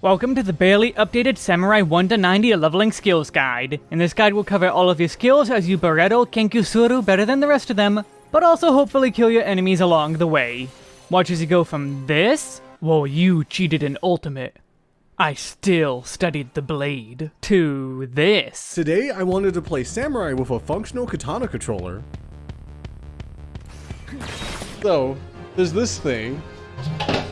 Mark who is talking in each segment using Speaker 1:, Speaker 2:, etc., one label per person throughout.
Speaker 1: Welcome to the barely updated Samurai 1 to 90 leveling skills guide. In this guide we'll cover all of your skills as you Beretto Kenkusuru better than the rest of them, but also hopefully kill your enemies along the way. Watch as you go from this, well you cheated in ultimate. I still studied the blade, to this.
Speaker 2: Today I wanted to play Samurai with a functional katana controller. So, there's this thing,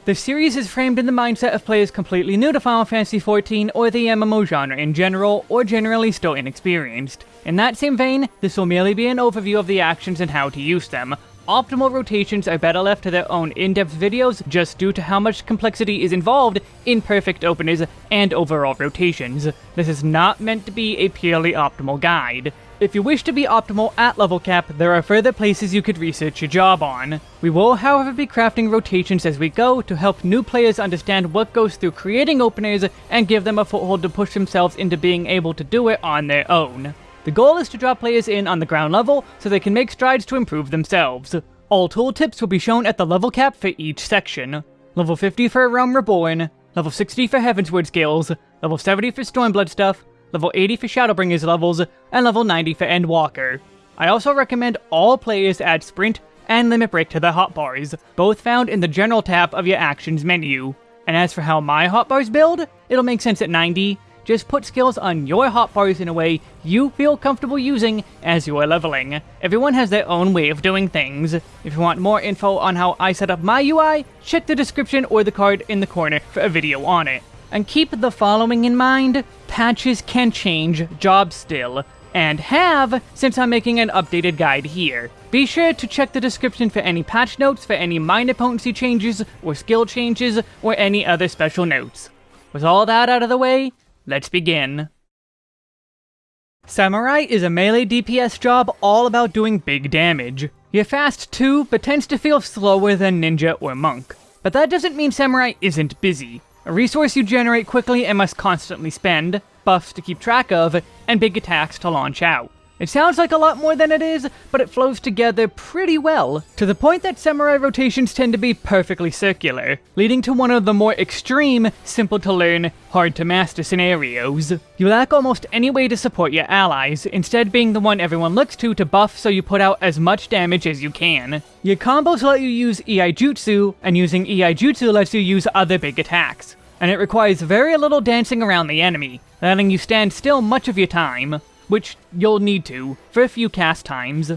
Speaker 1: The series is framed in the mindset of players completely new to Final Fantasy XIV or the MMO genre in general, or generally still inexperienced. In that same vein, this will merely be an overview of the actions and how to use them. Optimal rotations are better left to their own in-depth videos just due to how much complexity is involved in perfect openers and overall rotations. This is not meant to be a purely optimal guide. If you wish to be optimal at level cap, there are further places you could research your job on. We will, however, be crafting rotations as we go to help new players understand what goes through creating openers and give them a foothold to push themselves into being able to do it on their own. The goal is to draw players in on the ground level so they can make strides to improve themselves. All tooltips will be shown at the level cap for each section. Level 50 for Realm Reborn, level 60 for Heavensward skills, level 70 for Stormblood stuff, level 80 for Shadowbringers levels, and level 90 for Endwalker. I also recommend all players add Sprint and Limit Break to their hotbars, both found in the General tab of your Actions menu. And as for how my hotbars build, it'll make sense at 90. Just put skills on your hotbars in a way you feel comfortable using as you are leveling. Everyone has their own way of doing things. If you want more info on how I set up my UI, check the description or the card in the corner for a video on it. And keep the following in mind, patches can change jobs still, and have since I'm making an updated guide here. Be sure to check the description for any patch notes for any minor potency changes, or skill changes, or any other special notes. With all that out of the way, let's begin. Samurai is a melee DPS job all about doing big damage. You're fast too, but tends to feel slower than Ninja or Monk. But that doesn't mean Samurai isn't busy. A resource you generate quickly and must constantly spend, buffs to keep track of, and big attacks to launch out. It sounds like a lot more than it is, but it flows together pretty well, to the point that samurai rotations tend to be perfectly circular, leading to one of the more extreme, simple to learn, hard to master scenarios. You lack almost any way to support your allies, instead being the one everyone looks to to buff so you put out as much damage as you can. Your combos let you use Iaijutsu, and using Iaijutsu lets you use other big attacks. And it requires very little dancing around the enemy, letting you stand still much of your time which you'll need to, for a few cast times.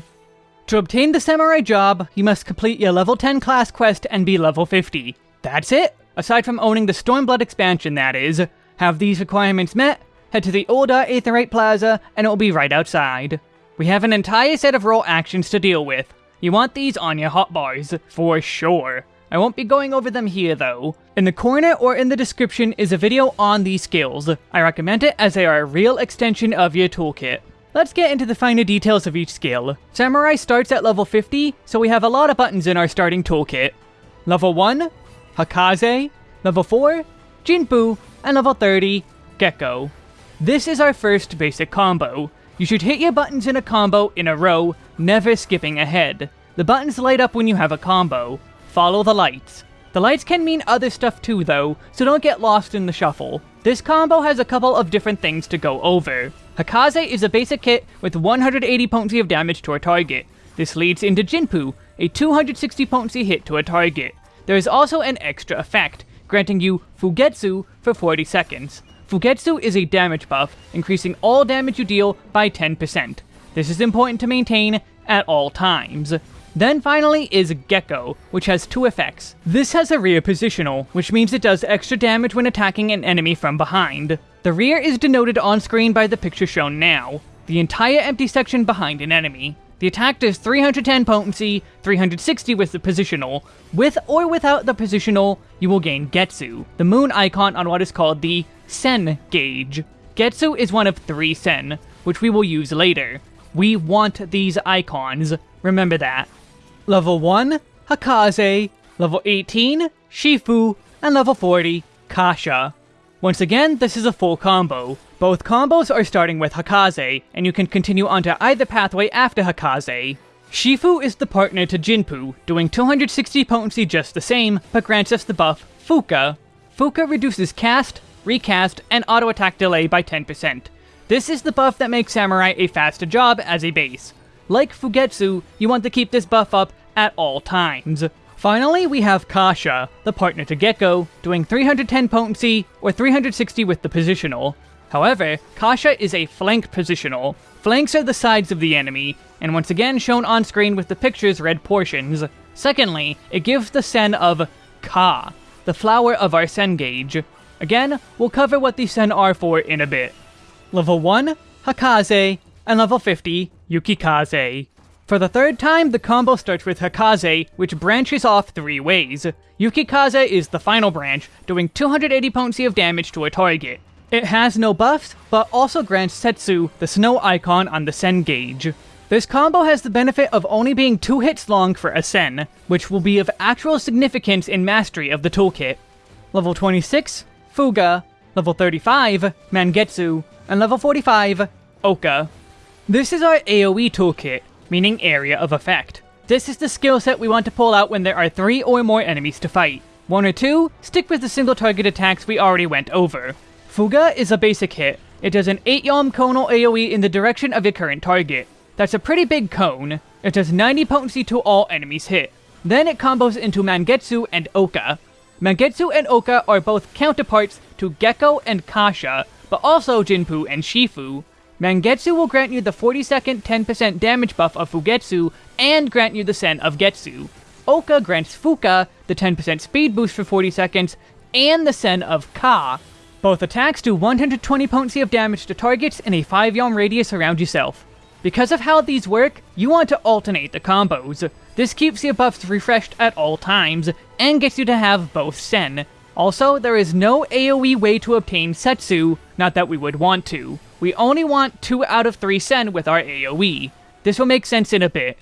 Speaker 1: To obtain the Samurai job, you must complete your level 10 class quest and be level 50. That's it! Aside from owning the Stormblood expansion, that is. Have these requirements met, head to the Ul'dah Aetheryte Plaza, and it'll be right outside. We have an entire set of role actions to deal with. You want these on your hotbars, for sure. I won't be going over them here though. In the corner or in the description is a video on these skills. I recommend it as they are a real extension of your toolkit. Let's get into the finer details of each skill. Samurai starts at level 50, so we have a lot of buttons in our starting toolkit. Level 1, Hakaze. Level 4, Jinpu. And level 30, Gekko. This is our first basic combo. You should hit your buttons in a combo in a row, never skipping ahead. The buttons light up when you have a combo. Follow the lights. The lights can mean other stuff too though, so don't get lost in the shuffle. This combo has a couple of different things to go over. Hakaze is a basic hit with 180 potency of damage to a target. This leads into Jinpu, a 260 potency hit to a target. There is also an extra effect, granting you Fugetsu for 40 seconds. Fugetsu is a damage buff, increasing all damage you deal by 10%. This is important to maintain at all times. Then finally is Gekko, which has two effects. This has a rear positional, which means it does extra damage when attacking an enemy from behind. The rear is denoted on screen by the picture shown now, the entire empty section behind an enemy. The attack does 310 potency, 360 with the positional. With or without the positional, you will gain Getsu, the moon icon on what is called the Sen gauge. Getsu is one of three Sen, which we will use later. We want these icons, remember that. Level 1, Hakaze. Level 18, Shifu. And level 40, Kasha. Once again, this is a full combo. Both combos are starting with Hakaze, and you can continue onto either pathway after Hakaze. Shifu is the partner to Jinpu, doing 260 potency just the same, but grants us the buff Fuka. Fuka reduces cast, recast, and auto attack delay by 10%. This is the buff that makes Samurai a faster job as a base. Like Fugetsu, you want to keep this buff up at all times. Finally, we have Kasha, the partner to Gekko, doing 310 potency or 360 with the positional. However, Kasha is a flank positional. Flanks are the sides of the enemy, and once again shown on screen with the picture's red portions. Secondly, it gives the sen of Ka, the flower of our sen gauge. Again, we'll cover what the sen are for in a bit. Level 1, Hakaze, and level 50, Yukikaze. For the third time, the combo starts with Hakaze, which branches off three ways. Yukikaze is the final branch, doing 280 potency of damage to a target. It has no buffs, but also grants Setsu the snow icon on the Sen gauge. This combo has the benefit of only being two hits long for a Sen, which will be of actual significance in mastery of the toolkit. Level 26, Fuga. Level 35, Mangetsu. And level 45, Oka. This is our AoE toolkit, meaning area of effect. This is the skill set we want to pull out when there are three or more enemies to fight. One or two, stick with the single target attacks we already went over. Fuga is a basic hit. It does an 8 yalm conal AoE in the direction of your current target. That's a pretty big cone. It does 90 potency to all enemies hit. Then it combos into Mangetsu and Oka. Mangetsu and Oka are both counterparts to Gekko and Kasha, but also Jinpu and Shifu. Mangetsu will grant you the 40 second 10% damage buff of Fugetsu and grant you the Sen of Getsu. Oka grants Fuka the 10% speed boost for 40 seconds and the Sen of Ka. Both attacks do 120 potency of damage to targets in a 5 yalm radius around yourself. Because of how these work, you want to alternate the combos. This keeps your buffs refreshed at all times, and gets you to have both Sen. Also, there is no AoE way to obtain Setsu, not that we would want to. We only want 2 out of 3 Sen with our AoE. This will make sense in a bit.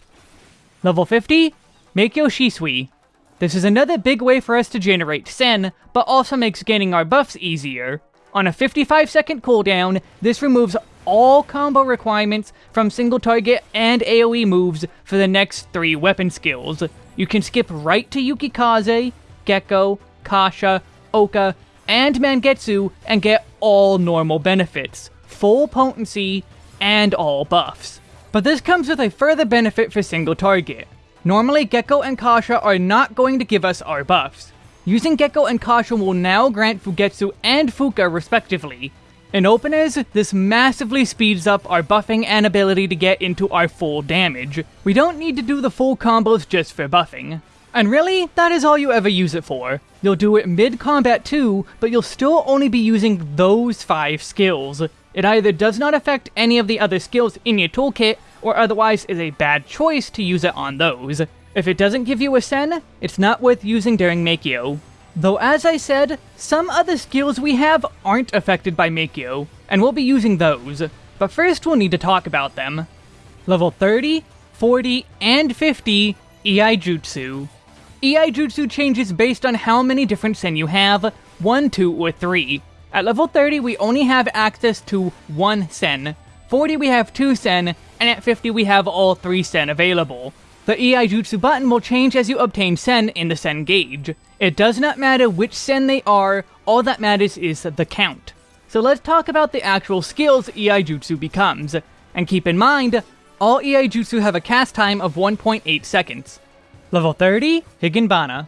Speaker 1: Level 50, Meikyo Shisui. This is another big way for us to generate Sen, but also makes gaining our buffs easier. On a 55 second cooldown, this removes all combo requirements from single target and AoE moves for the next three weapon skills. You can skip right to Yukikaze, Gekko, Kasha, Oka, and Mangetsu and get all normal benefits, full potency, and all buffs. But this comes with a further benefit for single target. Normally, Gekko and Kasha are not going to give us our buffs. Using Gekko and Kasha will now grant Fugetsu and Fuka respectively, in openers, this massively speeds up our buffing and ability to get into our full damage. We don't need to do the full combos just for buffing. And really, that is all you ever use it for. You'll do it mid-combat too, but you'll still only be using those 5 skills. It either does not affect any of the other skills in your toolkit, or otherwise is a bad choice to use it on those. If it doesn't give you a Sen, it's not worth using during Meikyo. Though as I said, some other skills we have aren't affected by Meikyo, and we'll be using those. But first we'll need to talk about them. Level 30, 40, and 50, Iaijutsu. Iaijutsu changes based on how many different Sen you have, 1, 2, or 3. At level 30 we only have access to 1 Sen, 40 we have 2 Sen, and at 50 we have all 3 Sen available. The Iaijutsu button will change as you obtain Sen in the Sen gauge. It does not matter which Sen they are, all that matters is the count. So let's talk about the actual skills Iaijutsu becomes. And keep in mind, all Iaijutsu have a cast time of 1.8 seconds. Level 30, Higanbana.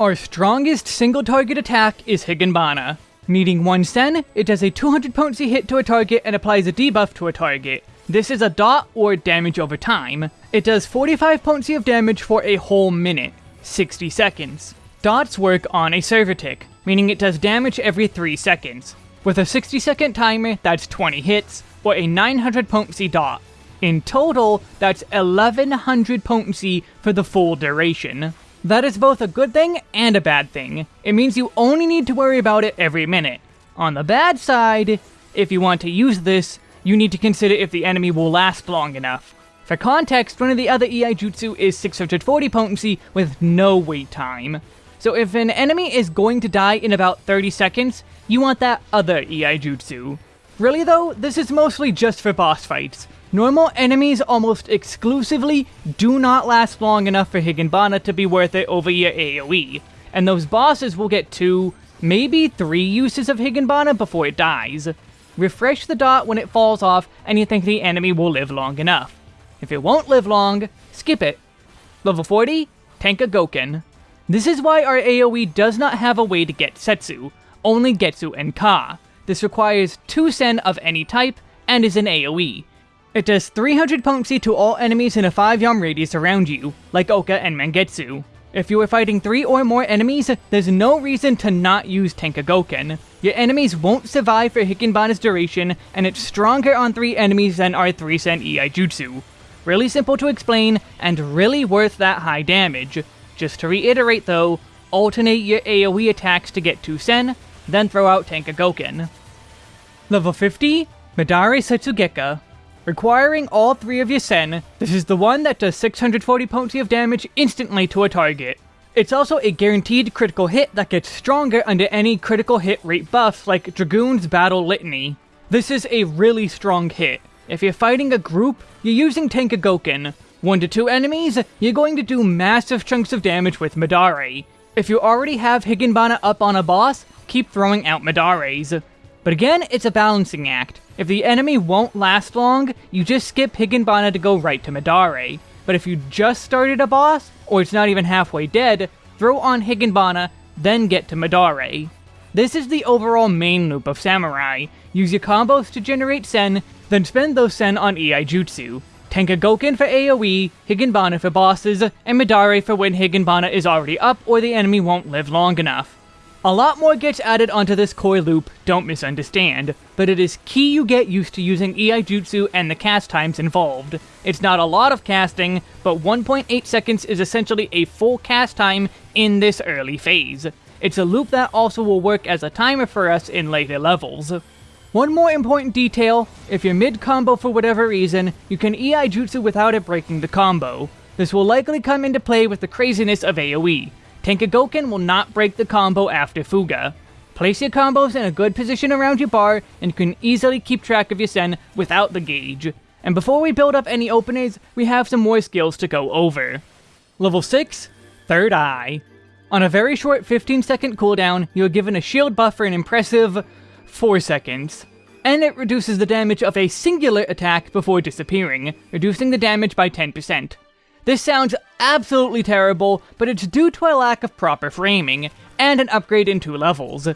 Speaker 1: Our strongest single target attack is Higanbana. Needing 1 Sen, it does a 200 potency hit to a target and applies a debuff to a target. This is a dot or damage over time. It does 45 potency of damage for a whole minute, 60 seconds. Dots work on a server tick, meaning it does damage every 3 seconds. With a 60 second timer, that's 20 hits, or a 900 potency dot. In total, that's 1100 potency for the full duration. That is both a good thing and a bad thing. It means you only need to worry about it every minute. On the bad side, if you want to use this, you need to consider if the enemy will last long enough. For context, one of the other Iaijutsu is 640 potency with no wait time. So if an enemy is going to die in about 30 seconds, you want that other Iaijutsu. Really though, this is mostly just for boss fights. Normal enemies almost exclusively do not last long enough for Higanbana to be worth it over your AoE, and those bosses will get 2, maybe three uses of Higanbana before it dies. Refresh the dot when it falls off and you think the enemy will live long enough. If it won't live long, skip it. Level 40, Tenka Goken. This is why our AoE does not have a way to get Setsu, only Getsu and Ka. This requires 2 Sen of any type, and is an AoE. It does 300 potency to all enemies in a 5 yalm radius around you, like Oka and Mangetsu. If you are fighting 3 or more enemies, there's no reason to not use Tenkagoken. Your enemies won't survive for Higanbana's duration, and it's stronger on 3 enemies than our 3 Sen Iaijutsu. Really simple to explain, and really worth that high damage. Just to reiterate though, alternate your AoE attacks to get 2 Sen, then throw out Tenkagoken. Level 50, Madare Setsugeka. Requiring all three of your Sen, this is the one that does 640 potency of damage instantly to a target. It's also a guaranteed critical hit that gets stronger under any critical hit rate buffs like Dragoon's Battle Litany. This is a really strong hit, if you're fighting a group, you're using Tenkagoken. One to two enemies, you're going to do massive chunks of damage with Madare. If you already have Higanbana up on a boss, keep throwing out Madares. But again, it's a balancing act. If the enemy won't last long, you just skip Higanbana to go right to Madare. But if you just started a boss, or it's not even halfway dead, throw on Higanbana, then get to Madare. This is the overall main loop of Samurai. Use your combos to generate Sen, then spend those Sen on Iaijutsu. Tenkagoken for AoE, Higanbana for bosses, and Madare for when Higanbana is already up or the enemy won't live long enough. A lot more gets added onto this koi loop, don't misunderstand, but it is key you get used to using Iaijutsu and the cast times involved. It's not a lot of casting, but 1.8 seconds is essentially a full cast time in this early phase. It's a loop that also will work as a timer for us in later levels. One more important detail, if you're mid-combo for whatever reason, you can Iaijutsu without it breaking the combo. This will likely come into play with the craziness of AoE. Tenkagoken will not break the combo after Fuga. Place your combos in a good position around your bar, and you can easily keep track of your Sen without the gauge. And before we build up any openers, we have some more skills to go over. Level 6, Third Eye. On a very short 15 second cooldown, you are given a shield buff for an impressive 4 seconds. And it reduces the damage of a singular attack before disappearing, reducing the damage by 10%. This sounds absolutely terrible, but it's due to a lack of proper framing, and an upgrade in two levels.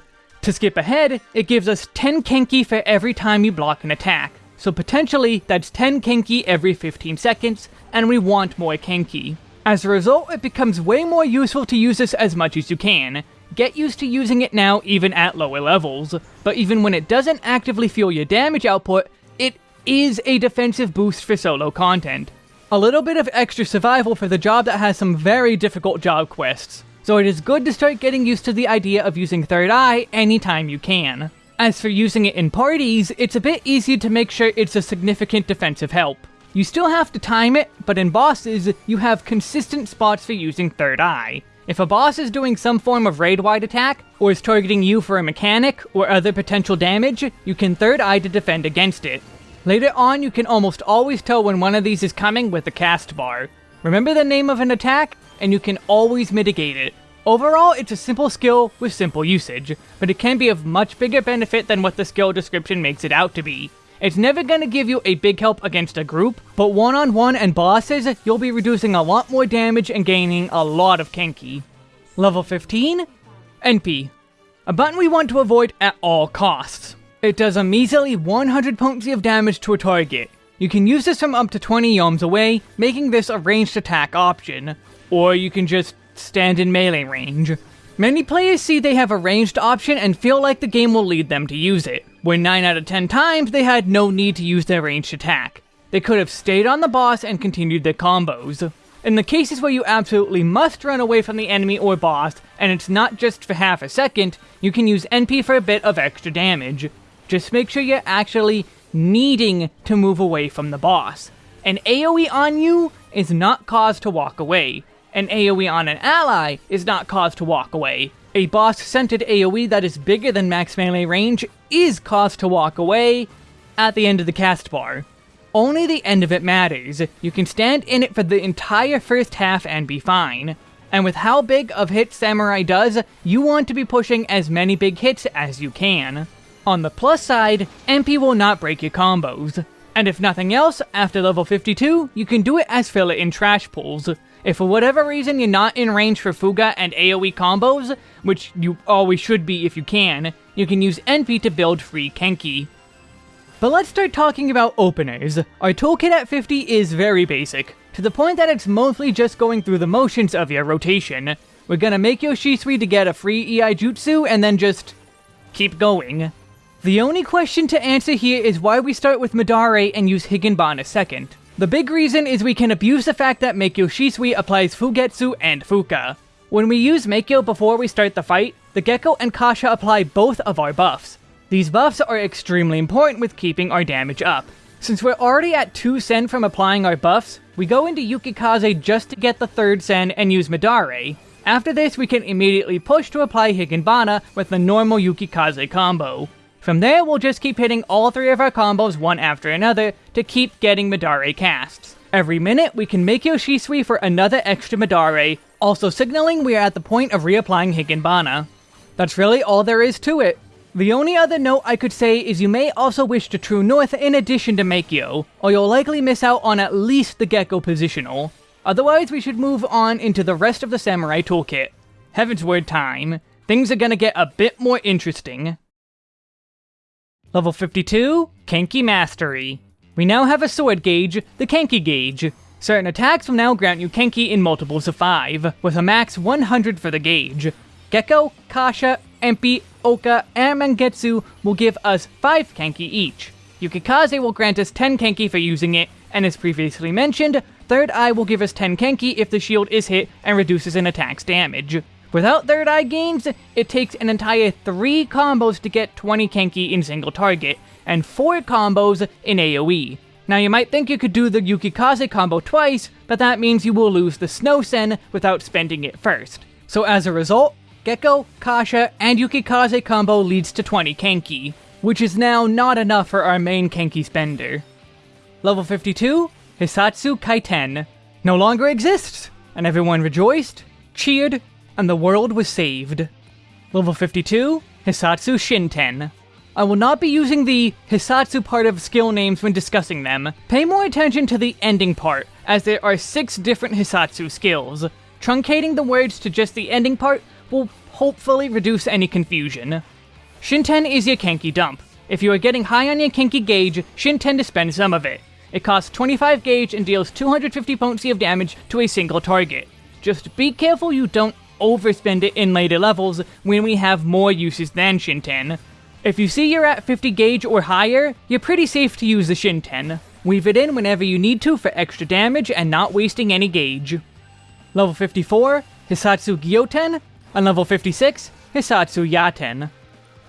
Speaker 1: To skip ahead, it gives us 10 Kenki for every time you block an attack, so potentially that's 10 Kenki every 15 seconds, and we want more Kenki. As a result, it becomes way more useful to use this as much as you can, Get used to using it now even at lower levels, but even when it doesn't actively fuel your damage output, it is a defensive boost for solo content. A little bit of extra survival for the job that has some very difficult job quests, so it is good to start getting used to the idea of using Third Eye anytime you can. As for using it in parties, it's a bit easier to make sure it's a significant defensive help. You still have to time it, but in bosses, you have consistent spots for using Third Eye. If a boss is doing some form of raid-wide attack, or is targeting you for a mechanic or other potential damage, you can Third Eye to defend against it. Later on, you can almost always tell when one of these is coming with the cast bar. Remember the name of an attack, and you can always mitigate it. Overall, it's a simple skill with simple usage, but it can be of much bigger benefit than what the skill description makes it out to be. It's never gonna give you a big help against a group, but one-on-one -on -one and bosses, you'll be reducing a lot more damage and gaining a lot of Kenki. Level 15? Enpi. A button we want to avoid at all costs. It does a measly 100 potency of damage to a target. You can use this from up to 20 yalms away, making this a ranged attack option. Or you can just stand in melee range. Many players see they have a ranged option and feel like the game will lead them to use it, when 9 out of 10 times they had no need to use their ranged attack. They could have stayed on the boss and continued their combos. In the cases where you absolutely must run away from the enemy or boss, and it's not just for half a second, you can use Enpi for a bit of extra damage. Just make sure you're actually needing to move away from the boss. An AoE on you is not cause to walk away an AoE on an ally is not cause to walk away. A boss-centered AoE that is bigger than max melee range is cause to walk away at the end of the cast bar. Only the end of it matters. You can stand in it for the entire first half and be fine. And with how big of hits Samurai does, you want to be pushing as many big hits as you can. On the plus side, Enpi will not break your combos. And if nothing else, after level 52, you can do it as filler in trash pulls. If for whatever reason you're not in range for Fuga and AoE combos, which you always should be if you can, you can use Enpi to build free Kenki. But let's start talking about openers. Our toolkit at 50 is very basic, to the point that it's mostly just going through the motions of your rotation. We're gonna Meikyo Shisui to get a free Iaijutsu and then just keep going. The only question to answer here is why we start with Madare and use Higanbana second. The big reason is we can abuse the fact that Meikyo Shisui applies Fugetsu and Fuka. When we use Meikyo before we start the fight, the Gekko and Kasha apply both of our buffs. These buffs are extremely important with keeping our damage up. Since we're already at 2 Sen from applying our buffs, we go into Yukikaze just to get the 3rd Sen and use Madare. After this, we can immediately push to apply Higanbana with the normal Yukikaze combo. From there, we'll just keep hitting all three of our combos one after another to keep getting Madare casts. Every minute, we can Meikyo Shisui for another extra Madare, also signaling we are at the point of reapplying Higanbana. That's really all there is to it. The only other note I could say is you may also wish to True North in addition to Meikyo, or you'll likely miss out on at least the Gekko positional. Otherwise, we should move on into the rest of the Samurai toolkit. Heavensward time. Things are gonna get a bit more interesting. Level 52, Kenki Mastery. We now have a sword gauge, the Kenki gauge. Certain attacks will now grant you Kenki in multiples of 5, with a max 100 for the gauge. Gekko, Kasha, Empi, Oka, and Mangetsu will give us 5 Kenki each. Yukikaze will grant us 10 Kenki for using it, and as previously mentioned, Third Eye will give us 10 Kenki if the shield is hit and reduces an attack's damage. Without Third Eye gains, it takes an entire 3 combos to get 20 Kenki in single target, and 4 combos in AoE. Now you might think you could do the Yukikaze combo twice, but that means you will lose the Snow Sen without spending it first. So as a result, Gekko, Kasha, and Yukikaze combo leads to 20 Kenki, which is now not enough for our main Kenki spender. Level 52, Hisatsu Kaiten, no longer exists, and everyone rejoiced, cheered, and the world was saved. Level 52, Hisatsu Shinten. I will not be using the Hisatsu part of skill names when discussing them. Pay more attention to the ending part, as there are 6 different Hisatsu skills. Truncating the words to just the ending part will hopefully reduce any confusion. Shinten is your Kenki dump. If you are getting high on your Kenki gauge, Shinten to spend some of it. It costs 25 gauge and deals 250 potency of damage to a single target. Just be careful you don't overspend it in later levels when we have more uses than Shinten. If you see you're at 50 gauge or higher, you're pretty safe to use the Shinten. Weave it in whenever you need to for extra damage and not wasting any gauge. Level 54, Hisatsu Gyoten, and level 56, Hisatsu Yaten.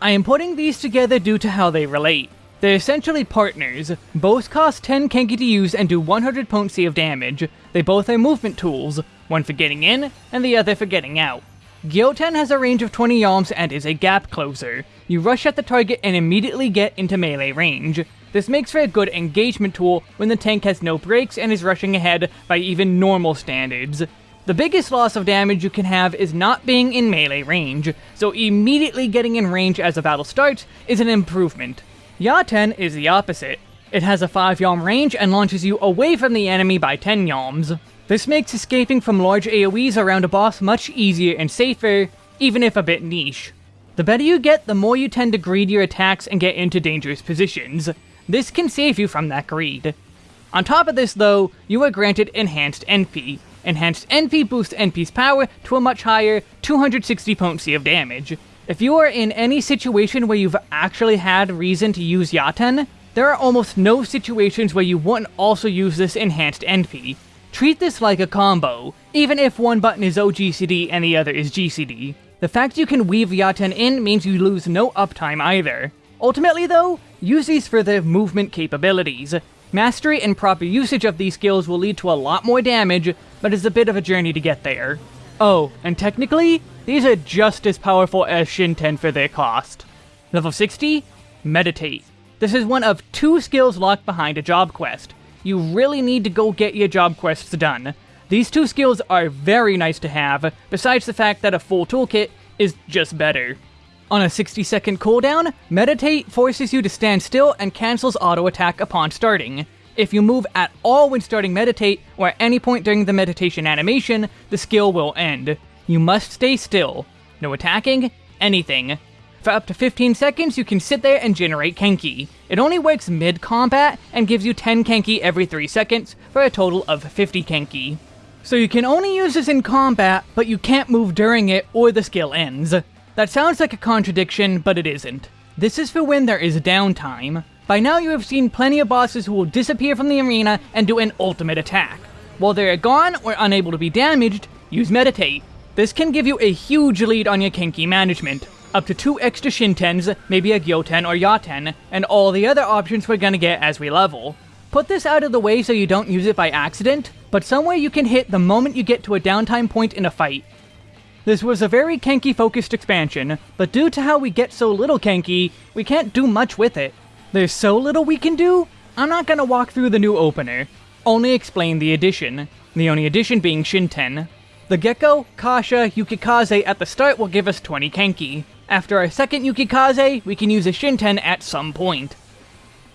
Speaker 1: I am putting these together due to how they relate. They're essentially partners. Both cost 10 Kenki to use and do 100 potency of damage. They both are movement tools, one for getting in, and the other for getting out. Gyoten has a range of 20 yalms and is a gap closer. You rush at the target and immediately get into melee range. This makes for a good engagement tool when the tank has no brakes and is rushing ahead by even normal standards. The biggest loss of damage you can have is not being in melee range, so immediately getting in range as a battle starts is an improvement. Yaten is the opposite. It has a 5 yalm range and launches you away from the enemy by 10 yalms. This makes escaping from large AoEs around a boss much easier and safer, even if a bit niche. The better you get, the more you tend to greed your attacks and get into dangerous positions. This can save you from that greed. On top of this though, you are granted Enhanced Enpi, Enhanced Enpi boosts Enpi's power to a much higher 260 potency of damage. If you are in any situation where you've actually had reason to use Yaten, there are almost no situations where you wouldn't also use this enhanced Enpi. Treat this like a combo, even if one button is OGCD and the other is GCD. The fact you can weave Yaten in means you lose no uptime either. Ultimately though, use these for their movement capabilities. Mastery and proper usage of these skills will lead to a lot more damage, but it's a bit of a journey to get there. Oh, and technically, these are just as powerful as Shinten for their cost. Level 60, Meditate. This is one of two skills locked behind a job quest. You really need to go get your job quests done. These two skills are very nice to have, besides the fact that a full toolkit is just better. On a 60 second cooldown, Meditate forces you to stand still and cancels auto attack upon starting. If you move at all when starting Meditate, or at any point during the meditation animation, the skill will end. You must stay still. No attacking, anything. For up to 15 seconds, you can sit there and generate Kenki. It only works mid-combat, and gives you 10 Kenki every 3 seconds, for a total of 50 Kenki. So you can only use this in combat, but you can't move during it or the skill ends. That sounds like a contradiction, but it isn't. This is for when there is downtime. By now you have seen plenty of bosses who will disappear from the arena and do an ultimate attack. While they are gone or unable to be damaged, use Meditate. This can give you a huge lead on your Kenki management. Up to two extra Shintens, maybe a Gyoten or Yaten, and all the other options we're gonna get as we level. Put this out of the way so you don't use it by accident, but somewhere you can hit the moment you get to a downtime point in a fight. This was a very Kenki focused expansion, but due to how we get so little Kenki, we can't do much with it. There's so little we can do, I'm not gonna walk through the new opener, only explain the addition, the only addition being Shinten. The Gekko, Kasha, Yukikaze at the start will give us 20 Kenki. After our second Yukikaze, we can use a Shinten at some point.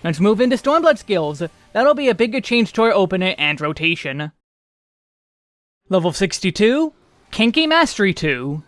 Speaker 1: Let's move into Stormblood skills. That'll be a bigger change to our opener and rotation. Level 62, Kenki Mastery 2.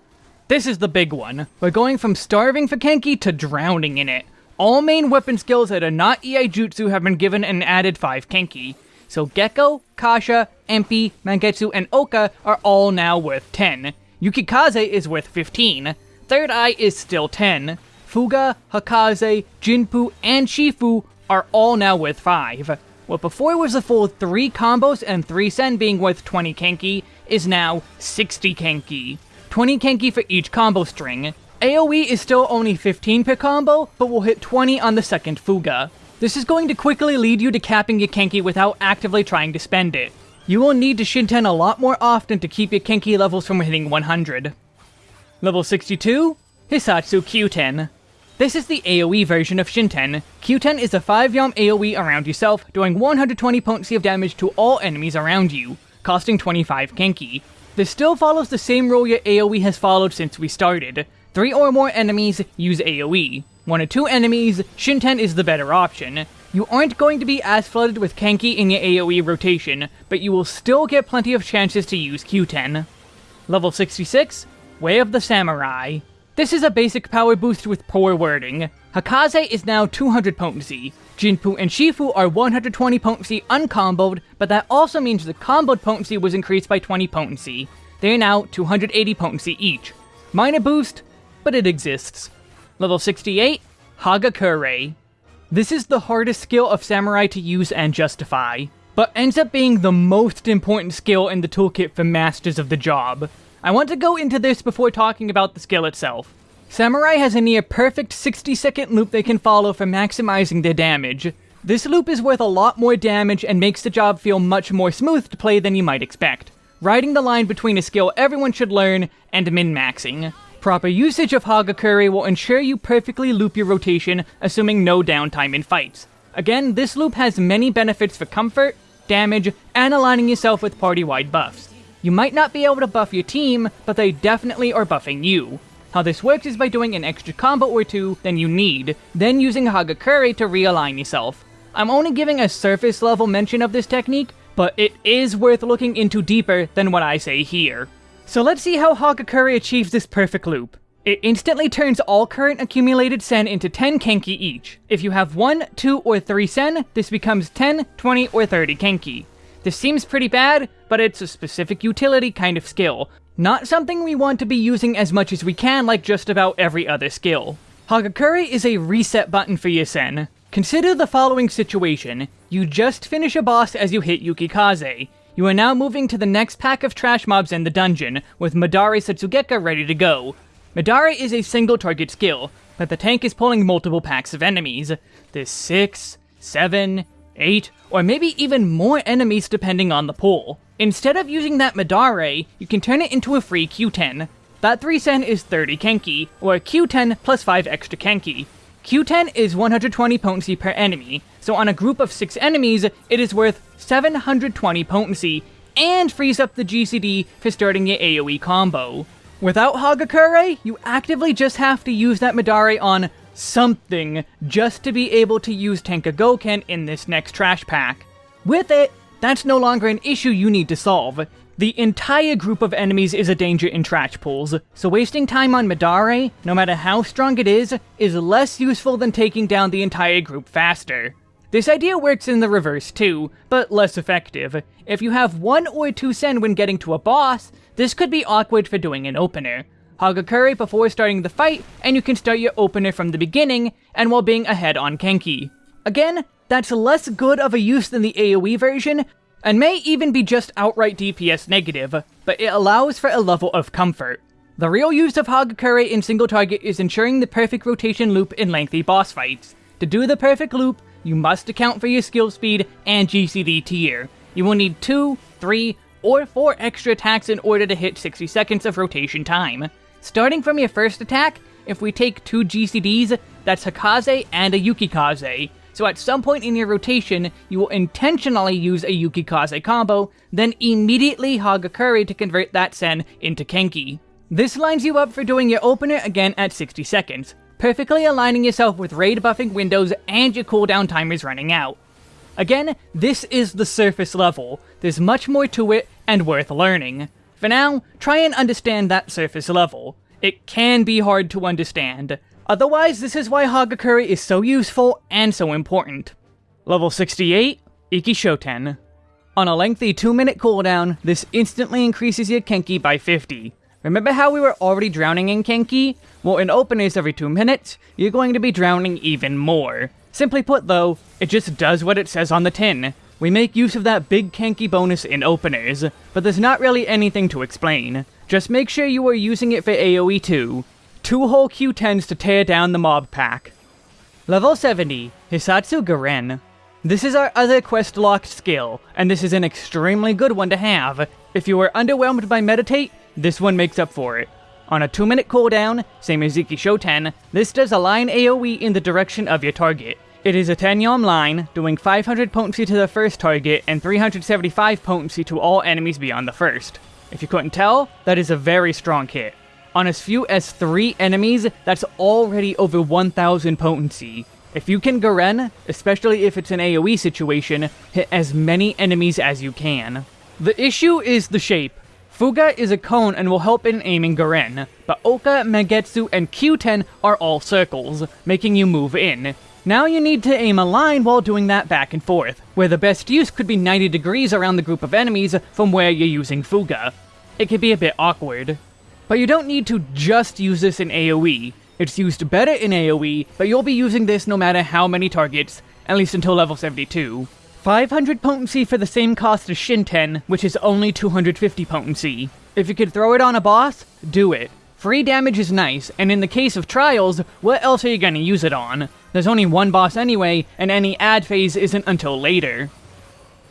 Speaker 1: This is the big one. We're going from starving for Kenki to drowning in it. All main weapon skills that are not Iaijutsu have been given an added 5 Kenki. So Gekko, Kasha, Empi, Mangetsu, and Oka are all now worth 10. Yukikaze is worth 15. Third Eye is still 10. Fuga, Hakaze, Jinpu, and Shifu are all now worth 5. What before was a full 3 combos and 3 sen being worth 20 Kenki, is now 60 Kenki. 20 Kenki for each combo string. AoE is still only 15 per combo, but will hit 20 on the second Fuga. This is going to quickly lead you to capping your Kenki without actively trying to spend it. You will need to Shinten a lot more often to keep your Kenki levels from hitting 100. Level 62, Hisatsu Kyuten. This is the AoE version of Shinten. Kyuten is a 5-yalm AoE around yourself, doing 120 potency of damage to all enemies around you, costing 25 Kenki. This still follows the same rule your AoE has followed since we started. 3 or more enemies use AoE. One or two enemies, Shinten is the better option. You aren't going to be as flooded with Kenki in your AoE rotation, but you will still get plenty of chances to use Kyuten. Level 66, Way of the Samurai. This is a basic power boost with poor wording. Hakaze is now 200 potency. Jinpu and Shifu are 120 potency uncomboed, but that also means the comboed potency was increased by 20 potency. They are now 280 potency each. Minor boost, but it exists. Level 68, Hagakure. This is the hardest skill of Samurai to use and justify, but ends up being the most important skill in the toolkit for Masters of the Job. I want to go into this before talking about the skill itself. Samurai has a near perfect 60 second loop they can follow for maximizing their damage. This loop is worth a lot more damage and makes the job feel much more smooth to play than you might expect, riding the line between a skill everyone should learn and min-maxing. Proper usage of Hagakure will ensure you perfectly loop your rotation, assuming no downtime in fights. Again, this loop has many benefits for comfort, damage, and aligning yourself with party-wide buffs. You might not be able to buff your team, but they definitely are buffing you. How this works is by doing an extra combo or two than you need, then using Hagakure to realign yourself. I'm only giving a surface level mention of this technique, but it is worth looking into deeper than what I say here. So let's see how Hagakure achieves this perfect loop. It instantly turns all current accumulated Sen into 10 Kenki each. If you have 1, 2, or 3 Sen, this becomes 10, 20, or 30 Kenki. This seems pretty bad, but it's a specific utility kind of skill, not something we want to be using as much as we can like just about every other skill. Hagakure is a reset button for your Sen. Consider the following situation. You just finish a boss as you hit Yukikaze. You are now moving to the next pack of trash mobs in the dungeon, with Madare Setsugeka ready to go. Madare is a single target skill, but the tank is pulling multiple packs of enemies. There's 6, 7, 8, or maybe even more enemies depending on the pull. Instead of using that Madare, you can turn it into a free Kyuten. That 3 sen is 30 Kenki, or Kyuten plus 5 extra Kenki. Kyuten is 120 potency per enemy, so on a group of 6 enemies, it is worth 720 potency, and frees up the GCD for starting your AoE combo. Without Hagakure, you actively just have to use that Madare on something just to be able to use Tenka Goken in this next trash pack. With it, that's no longer an issue you need to solve. The entire group of enemies is a danger in trash pools, so wasting time on Madare, no matter how strong it is, is less useful than taking down the entire group faster. This idea works in the reverse too, but less effective. If you have one or two sen when getting to a boss, this could be awkward for doing an opener. Hagakure before starting the fight, and you can start your opener from the beginning, and while being ahead on Kenki. Again, that's less good of a use than the AoE version, and may even be just outright DPS negative, but it allows for a level of comfort. The real use of Hagakure in single target is ensuring the perfect rotation loop in lengthy boss fights. To do the perfect loop, you must account for your skill speed and GCD tier. You will need 2, 3, or 4 extra attacks in order to hit 60 seconds of rotation time. Starting from your first attack, if we take 2 GCDs, that's Hakaze and a Yukikaze. So at some point in your rotation, you will intentionally use a Yukikaze combo, then immediately Hagakure to convert that Sen into Kenki. This lines you up for doing your opener again at 60 seconds, perfectly aligning yourself with raid buffing windows and your cooldown timers running out. Again, this is the surface level, there's much more to it and worth learning. For now, try and understand that surface level. It can be hard to understand. Otherwise, this is why Hagakure is so useful and so important. Level 68, Ikki Shoten. On a lengthy 2 minute cooldown, this instantly increases your Kenki by 50. Remember how we were already drowning in Kenki? Well, in openers every 2 minutes, you're going to be drowning even more. Simply put though, it just does what it says on the tin. We make use of that big Kenki bonus in openers, but there's not really anything to explain. Just make sure you are using it for AoE too. Two whole Kyutens to tear down the mob pack. Level 70, Hisatsu Garen. This is our other quest locked skill, and this is an extremely good one to have. If you are underwhelmed by Meditate, this one makes up for it. On a 2 minute cooldown, same as Ikki Shoten, this does a line AoE in the direction of your target. It is a 10 yalm line, doing 500 potency to the first target and 375 potency to all enemies beyond the first. If you couldn't tell, that is a very strong hit. On as few as 3 enemies, that's already over 1000 potency. If you can Garen, especially if it's an AoE situation, hit as many enemies as you can. The issue is the shape. Fuga is a cone and will help in aiming Garen, but Oka, Mangetsu, and Kyuten are all circles, making you move in. Now you need to aim a line while doing that back and forth, where the best use could be 90 degrees around the group of enemies from where you're using Fuga. It can be a bit awkward. But you don't need to just use this in AoE. It's used better in AoE, but you'll be using this no matter how many targets, at least until level 72. 500 potency for the same cost as Shinten, which is only 250 potency. If you could throw it on a boss, do it. Free damage is nice, and in the case of trials, what else are you gonna use it on? There's only one boss anyway, and any ad phase isn't until later.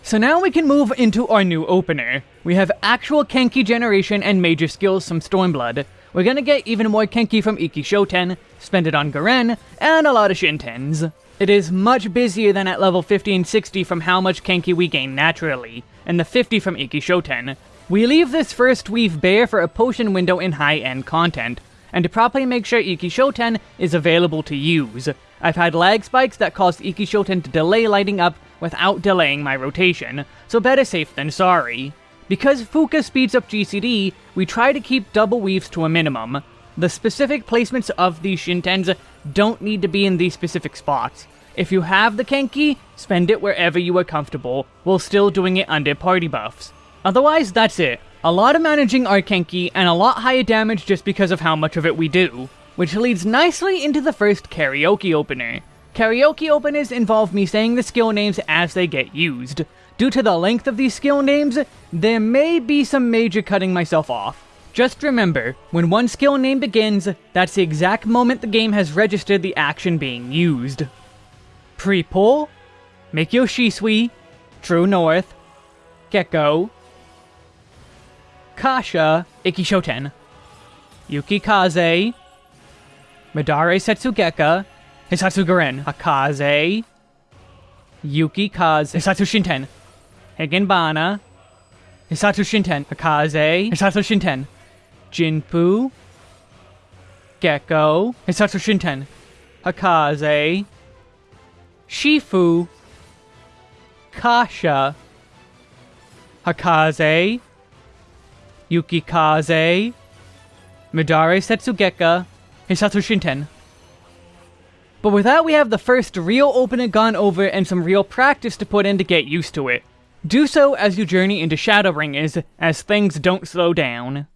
Speaker 1: So now we can move into our new opener. We have actual Kenki generation and major skills from Stormblood. We're gonna get even more Kenki from Ikki Shoten, spend it on Garen, and a lot of Shintens. It is much busier than at level 50 and 60 from how much Kenki we gain naturally, and the 50 from Ikki Shoten. We leave this first weave bare for a potion window in high-end content, and to properly make sure Ikki Shoten is available to use. I've had lag spikes that caused Ikki Shoten to delay lighting up without delaying my rotation, so better safe than sorry. Because Fuka speeds up GCD, we try to keep double weaves to a minimum. The specific placements of these Shintens don't need to be in these specific spots. If you have the Kenki, spend it wherever you are comfortable, while still doing it under party buffs. Otherwise, that's it. A lot of managing our Kenki, and a lot higher damage just because of how much of it we do. Which leads nicely into the first karaoke opener. Karaoke openers involve me saying the skill names as they get used. Due to the length of these skill names, there may be some major cutting myself off. Just remember, when one skill name begins, that's the exact moment the game has registered the action being used. Pre-pull, Meikyo Shisui, True North, Gekko, Kasha, Ikki Shoten, Yukikaze, Madare Setsugeka, Hisatsu Garen, Hakaze, Yukikaze, Hisatsu Shinten, Higanbana, Hisatsu Shinten, Hakaze, Hisatsu Shinten, Jinpu, Gekko, Hisatsu Shinten, Hakaze, Shifu, Kasha, Hakaze, Yukikaze, Midare Setsugeka, Hisatsu Shinten. But with that, we have the first real opening gone over and some real practice to put in to get used to it. Do so as you journey into Shadowbringers, as things don't slow down.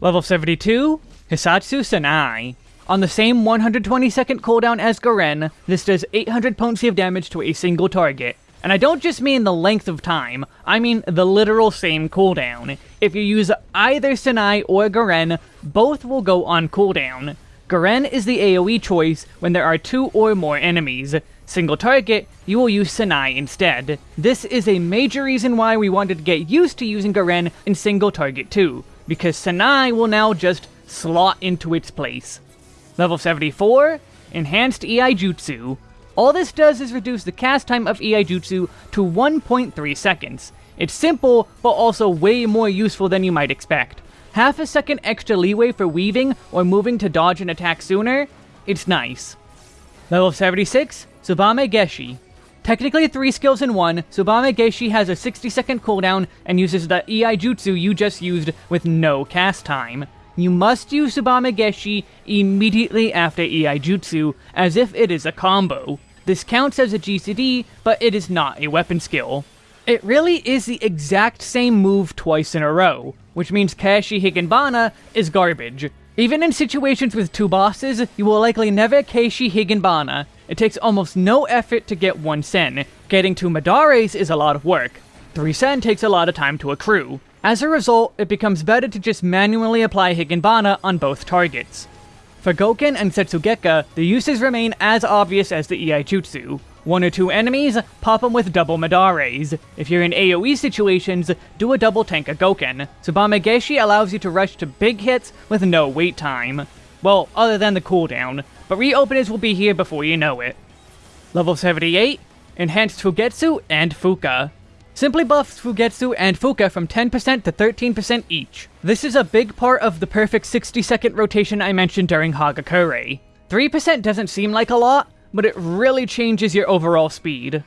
Speaker 1: Level 72, Hisatsu Sanai. On the same 120 second cooldown as Garen, this does 800 potency of damage to a single target. And I don't just mean the length of time, I mean the literal same cooldown. If you use either Sanai or Garen, both will go on cooldown. Garen is the AoE choice when there are two or more enemies. Single target, you will use Sanai instead. This is a major reason why we wanted to get used to using Garen in single target too, because Sanai will now just slot into its place. Level 74, Enhanced Iaijutsu. All this does is reduce the cast time of Iaijutsu to 1.3 seconds. It's simple, but also way more useful than you might expect half a second extra leeway for weaving or moving to dodge an attack sooner, it's nice. Level 76, Tsubame Geshi. Technically 3 skills in one, Tsubame Geshi has a 60 second cooldown and uses the Iaijutsu you just used with no cast time. You must use Tsubame Geshi immediately after Iaijutsu, as if it is a combo. This counts as a GCD, but it is not a weapon skill. It really is the exact same move twice in a row, which means Keishi Higanbana is garbage. Even in situations with two bosses, you will likely never Keishi Higanbana. It takes almost no effort to get one Sen. Getting two Midares is a lot of work. Three Sen takes a lot of time to accrue. As a result, it becomes better to just manually apply Higanbana on both targets. For Goken and Setsugeka, the uses remain as obvious as the Iaijutsu. One or two enemies, pop them with double Midares. If you're in AoE situations, do a double Tenka Goken. Tsubame Geshi allows you to rush to big hits with no wait time. Well, other than the cooldown, but reopeners will be here before you know it. Level 78, Enhanced Fugetsu and Fuka. Simply buffs Fugetsu and Fuka from 10% to 13% each. This is a big part of the perfect 60 second rotation I mentioned during Hagakure. 3% doesn't seem like a lot, but it really changes your overall speed.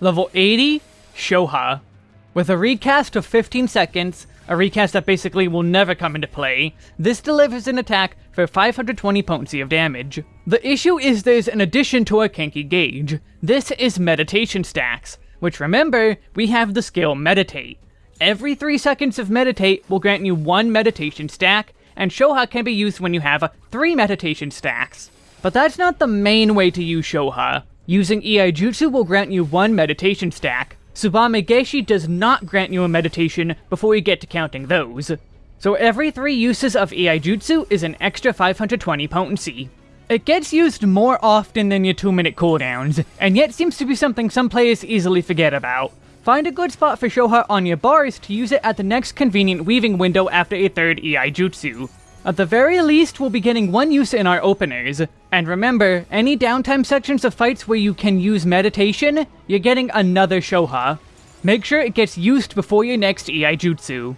Speaker 1: Level 80, Shoha. With a recast of 15 seconds, a recast that basically will never come into play, this delivers an attack for 520 potency of damage. The issue is there's an addition to our Kenki gauge. This is meditation stacks, which remember, we have the skill Meditate. Every 3 seconds of Meditate will grant you 1 meditation stack, and Shoha can be used when you have 3 meditation stacks. But that's not the main way to use Shoha. Using Iaijutsu will grant you one meditation stack. Tsubame Geshi does not grant you a meditation before you get to counting those. So every three uses of Iaijutsu is an extra 520 potency. It gets used more often than your 2 minute cooldowns, and yet seems to be something some players easily forget about. Find a good spot for Shoha on your bars to use it at the next convenient weaving window after a third Iaijutsu. At the very least, we'll be getting one use in our openers. And remember, any downtime sections of fights where you can use meditation, you're getting another Shoha. Make sure it gets used before your next Iaijutsu.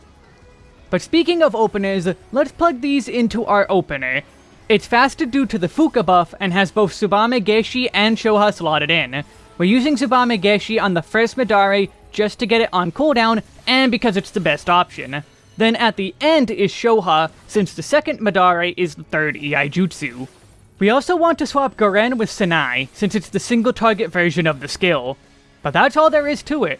Speaker 1: But speaking of openers, let's plug these into our opener. It's fasted due to the Fuka buff and has both Tsubame Geshi and Shoha slotted in. We're using Tsubame Geshi on the first Midare just to get it on cooldown and because it's the best option. Then at the end is Shoha, since the second Midare is the third Iaijutsu. We also want to swap Garen with Senai, since it's the single target version of the skill. But that's all there is to it.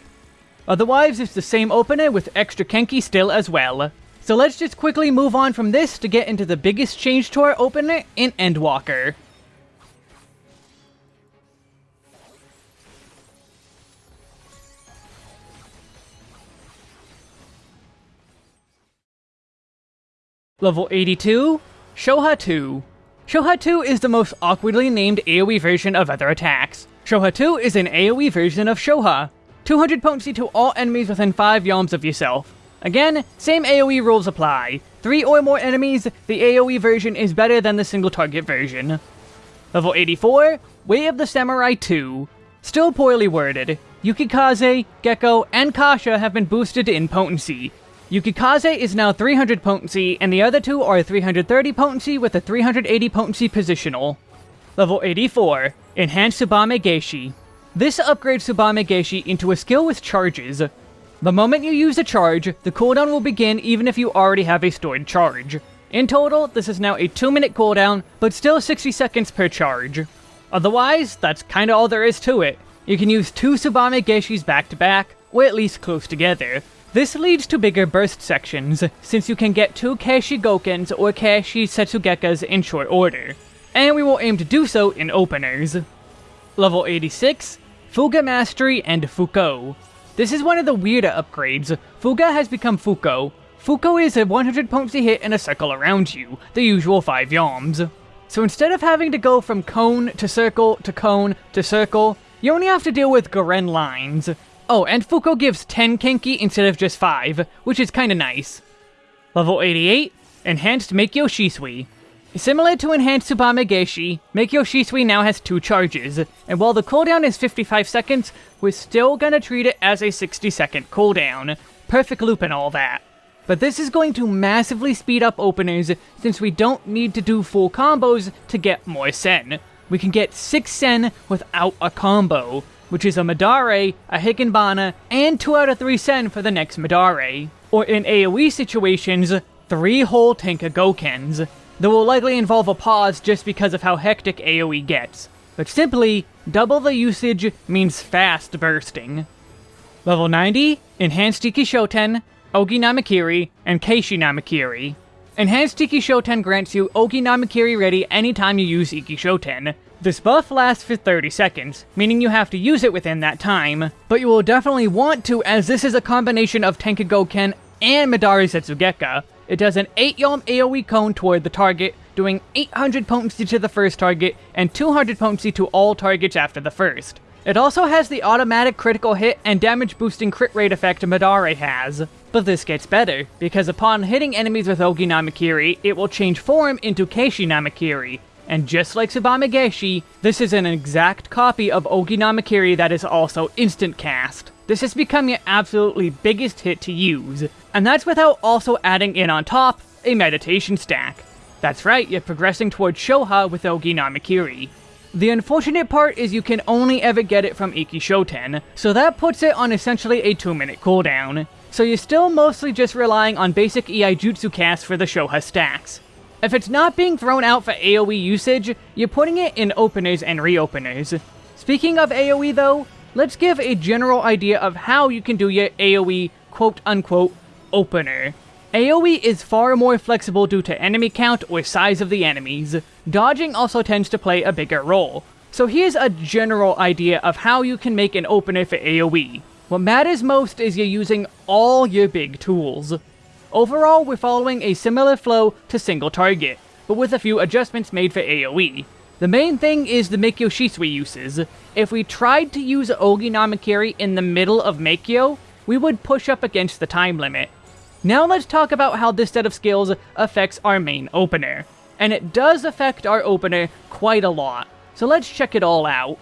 Speaker 1: Otherwise, it's the same opener with extra Kenki still as well. So let's just quickly move on from this to get into the biggest change to our opener in Endwalker. Level 82, Shoha 2. Shoha 2 is the most awkwardly named AoE version of other attacks. Shoha 2 is an AoE version of Shoha. 200 potency to all enemies within 5 yalms of yourself. Again, same AoE rules apply. 3 or more enemies, the AoE version is better than the single target version. Level 84, Way of the Samurai 2. Still poorly worded. Yukikaze, Gekko, and Kasha have been boosted in potency. Yukikaze is now 300 potency, and the other two are 330 potency with a 380 potency positional. Level 84, Enhanced Tsubame Geishi. This upgrades Tsubame Geishi into a skill with charges. The moment you use a charge, the cooldown will begin even if you already have a stored charge. In total, this is now a 2 minute cooldown, but still 60 seconds per charge. Otherwise, that's kinda all there is to it. You can use two Tsubame Geishis back to back, or at least close together. This leads to bigger burst sections, since you can get two Keishi Gokens or Keishi Setsugekas in short order. And we will aim to do so in openers. Level 86, Fuga Mastery and Fuko. This is one of the weirder upgrades. Fuga has become Fuko. Fuko is a 100 potency hit in a circle around you, the usual 5 yalms. So instead of having to go from cone to circle to cone to circle, you only have to deal with Garen lines. Oh, and Fuko gives 10 Kenki instead of just 5, which is kinda nice. Level 88, Enhanced Meikyo Shisui. Similar to Enhanced Tsubame Geishi, Meikyo Shisui now has two charges, and while the cooldown is 55 seconds, we're still gonna treat it as a 60 second cooldown. Perfect loop and all that. But this is going to massively speed up openers since we don't need to do full combos to get more Sen. We can get 6 Sen without a combo, which is a Midare, a Higanbana, and 2 out of 3 Sen for the next Midare. Or in AoE situations, 3 whole Tenka Gokens. That will likely involve a pause just because of how hectic AoE gets. But simply, double the usage means fast bursting. Level 90, Enhanced Ikki Shoten, Ogi Namakiri, and Keishi Namakiri. Enhanced Ikki Shoten grants you Ogi Namakiri ready anytime you use Ikki Shoten. This buff lasts for 30 seconds, meaning you have to use it within that time, but you will definitely want to as this is a combination of Tenka Goken and Midare Setsugeka. It does an 8 Yalm AoE cone toward the target, doing 800 potency to the first target, and 200 potency to all targets after the first. It also has the automatic critical hit and damage boosting crit rate effect Midare has. But this gets better, because upon hitting enemies with Ogi Namakiri, it will change form into Keishi Namakiri. And just like Tsubame Geishi, this is an exact copy of Ogi Namakiri that is also instant cast. This has become your absolutely biggest hit to use, and that's without also adding in on top a meditation stack. That's right, you're progressing towards Shoha with Ogi Namakiri. The unfortunate part is you can only ever get it from Ikki Shoten, so that puts it on essentially a 2 minute cooldown. So you're still mostly just relying on basic Iaijutsu cast for the Shoha stacks. If it's not being thrown out for AoE usage, you're putting it in openers and reopeners. Speaking of AoE though, let's give a general idea of how you can do your AoE quote-unquote opener. AoE is far more flexible due to enemy count or size of the enemies. Dodging also tends to play a bigger role. So here's a general idea of how you can make an opener for AoE. What matters most is you're using all your big tools. Overall, we're following a similar flow to single target, but with a few adjustments made for AoE. The main thing is the Meikyo Shisui uses. If we tried to use Ogi Namakiri in the middle of Meikyo, we would push up against the time limit. Now let's talk about how this set of skills affects our main opener. And it does affect our opener quite a lot, so let's check it all out.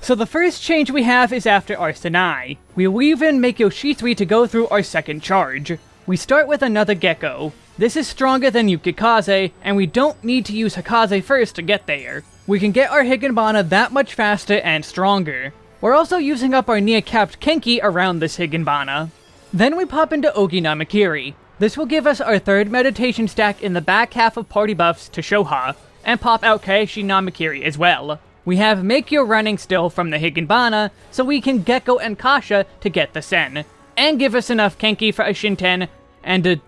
Speaker 1: So the first change we have is after our Sanai. We weave in Meikyo Shisui to go through our second charge. We start with another Gekko. This is stronger than Yukikaze, and we don't need to use Hakaze first to get there. We can get our Higanbana that much faster and stronger. We're also using up our near-capped Kenki around this Higanbana. Then we pop into Ogi Namakiri. This will give us our third meditation stack in the back half of party buffs to Shoha, and pop out Keishi Namakiri as well. We have Meikyo running still from the Higanbana, so we can Gekko and Kasha to get the Sen, and give us enough Kenki for a Shinten and a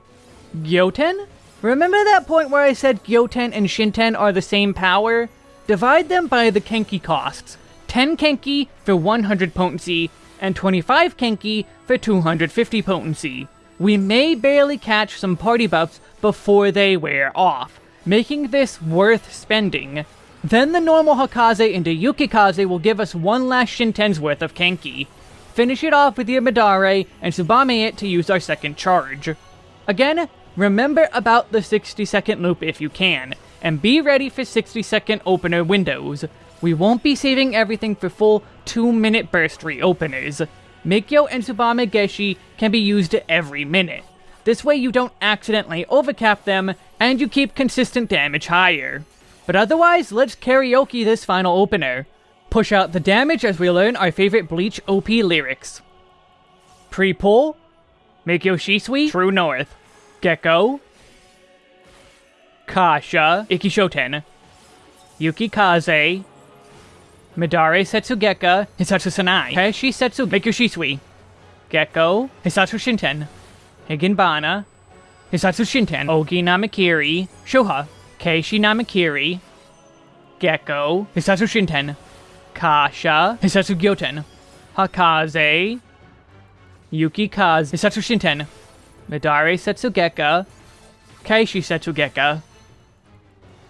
Speaker 1: Gyoten? Remember that point where I said Gyoten and Shinten are the same power? Divide them by the Kenki costs. 10 Kenki for 100 potency, and 25 Kenki for 250 potency. We may barely catch some party buffs before they wear off, making this worth spending. Then the normal Hakaze into Yukikaze will give us one last Shinten's worth of Kenki. Finish it off with your Midare, and Tsubame it to use our second charge. Again, remember about the 60 second loop if you can, and be ready for 60 second opener windows. We won't be saving everything for full 2 minute burst reopeners. Meikyo and Tsubame Geshi can be used every minute. This way you don't accidentally overcap them, and you keep consistent damage higher. But otherwise, let's karaoke this final opener. Push out the damage as we learn our favorite Bleach OP lyrics. Pre-pull, Meikyo Shisui, True North, Gekko, Kasha, Ikki Shoten, Yukikaze, Midare Setsugeka, Hisatsu Sanai, Heishi Setsu Meikyo Shisui, Gekko, Hisatsu Shinten, Higanbana, Hisatsu Shinten, Ogi Namakiri, Shoha, Keishi Namakiri, Gekko, Hisatsu Shinten, Kasha, Hisatsu Gyoten, Hakaze, Yukikaze, Hisatsu Shinten, Midare Setsugeka, Keishi Setsugeka.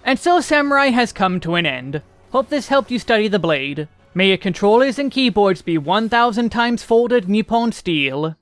Speaker 1: And so Samurai has come to an end. Hope this helped you study the blade. May your controllers and keyboards be 1000 times folded Nippon steel.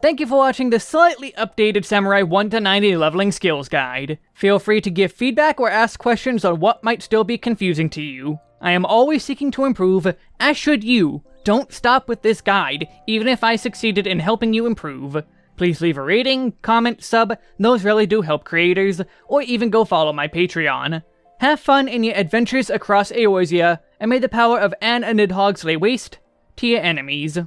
Speaker 1: Thank you for watching the slightly updated Samurai 1 to 90 leveling skills guide. Feel free to give feedback or ask questions on what might still be confusing to you. I am always seeking to improve, as should you. Don't stop with this guide, even if I succeeded in helping you improve. Please leave a rating, comment, sub, those really do help creators, or even go follow my Patreon. Have fun in your adventures across Eorzea, and may the power of Anne and Nidhogg lay waste to your enemies.